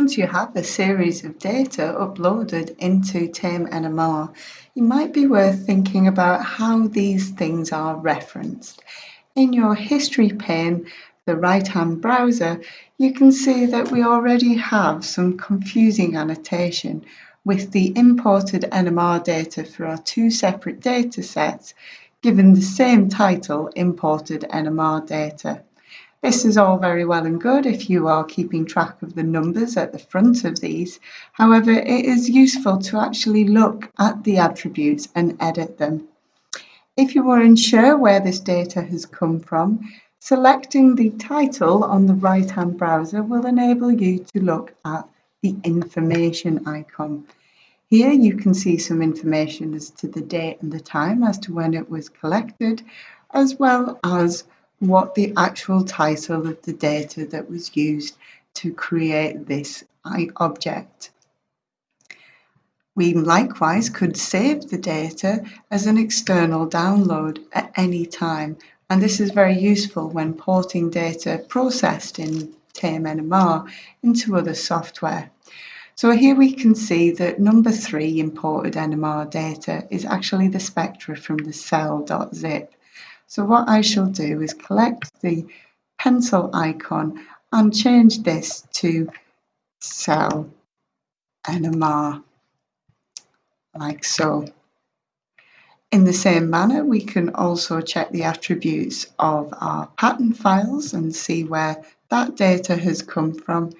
Once you have a series of data uploaded into Tame NMR, you might be worth thinking about how these things are referenced. In your history pane, the right-hand browser, you can see that we already have some confusing annotation with the imported NMR data for our two separate data sets given the same title, imported NMR data. This is all very well and good if you are keeping track of the numbers at the front of these. However, it is useful to actually look at the attributes and edit them. If you are unsure where this data has come from, selecting the title on the right-hand browser will enable you to look at the information icon. Here you can see some information as to the date and the time as to when it was collected, as well as what the actual title of the data that was used to create this object. We likewise could save the data as an external download at any time and this is very useful when porting data processed in Tame NMR into other software. So here we can see that number three imported NMR data is actually the spectra from the cell.zip. So what I shall do is collect the pencil icon and change this to cell NMR, like so. In the same manner, we can also check the attributes of our pattern files and see where that data has come from.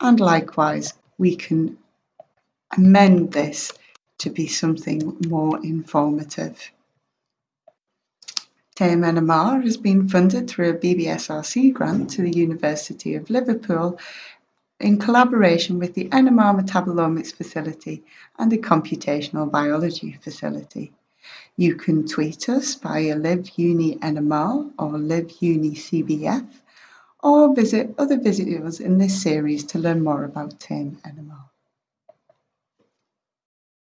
And likewise, we can amend this to be something more informative. Tame NMR has been funded through a BBSRC grant to the University of Liverpool in collaboration with the NMR Metabolomics Facility and the Computational Biology Facility. You can tweet us via LiveUniNMR or LiveUniCBF or visit other videos in this series to learn more about Tame NMR.